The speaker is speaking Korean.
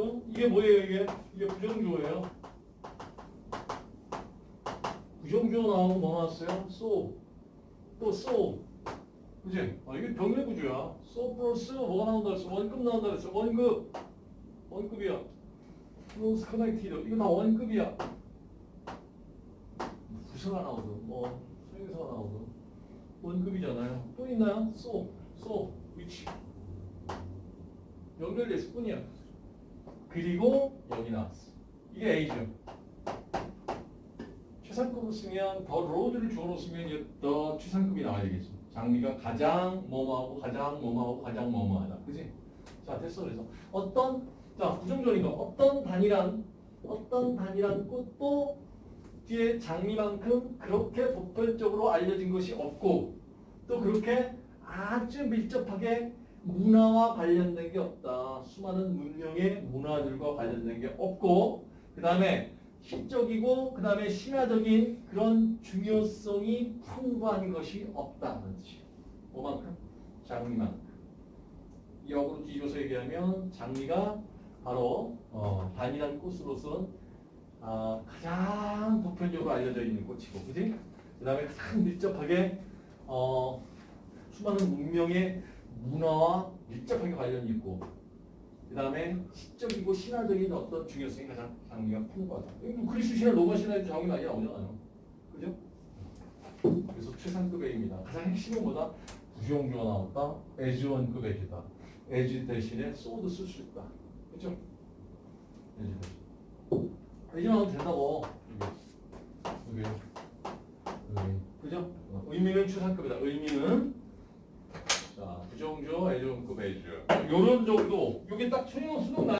지금 이게 뭐예요 이게? 이게 부정주어예요. 부정주어 나오면 뭐 나왔어요? so. 또 so. 그지? 아, 이게 병렬 구조야. so 플러스 뭐가 나온다 그랬어? 원급 나온다 그랬어. 원급. 원급이야. close connected. 이거 다 원급이야. 부사가 나오든 뭐 소형사가 나오든 원급이잖아요. 또 있나요? so. so. which. 연결됐을 뿐이야. 그리고 여기 나왔어. 이게 A죠. 최상급을 쓰면 더 로드를 주어로 쓰면 더 최상급이 나와야 되겠지. 장미가 가장 뭐뭐하고 가장 뭐뭐하고 가장 뭐뭐하다. 그지? 자 됐어 그래서 어떤 자 부정적인 거 어떤 단일한 어떤 단일한 꽃도 뒤에 장미만큼 그렇게 보편적으로 알려진 것이 없고 또 그렇게 아주 밀접하게 문화와 관련된 게 없다. 수많은 문명의 문화들과 관련된 게 없고 그 다음에 시적이고 그 다음에 신화적인 그런 중요성이 풍부한 것이 없다는 뜻이에요. 뭐만큼? 장미만큼. 역으로 뒤져서 얘기하면 장미가 바로 어, 단일한 꽃으로서 아, 가장 보편적으로 알려져 있는 꽃이고, 그지? 그 다음에 가장 밀접하게 어, 수많은 문명의 문화와 밀접하게 관련이 있고, 그 다음에 시적이고 신화적인 어떤 중요성이 가장 장미가 풍부하다. 이거 그리스 신화, 로마 신화에도 장미 많이 나오잖아요. 그죠? 그래서 최상급 의미입니다. 가장 핵심은 뭐다? 부정주어 나왔다. as 원급 as다. as 대신에 so도 쓸수 있다. 그죠? as 대신. 에즈 나오면 된다고. 여기. 여기. 그죠? 어, 의미는 최상급이다. 의미는 자, 부정주어, 애정급 애주. 요런 정도. 요게 딱 천연 수능 나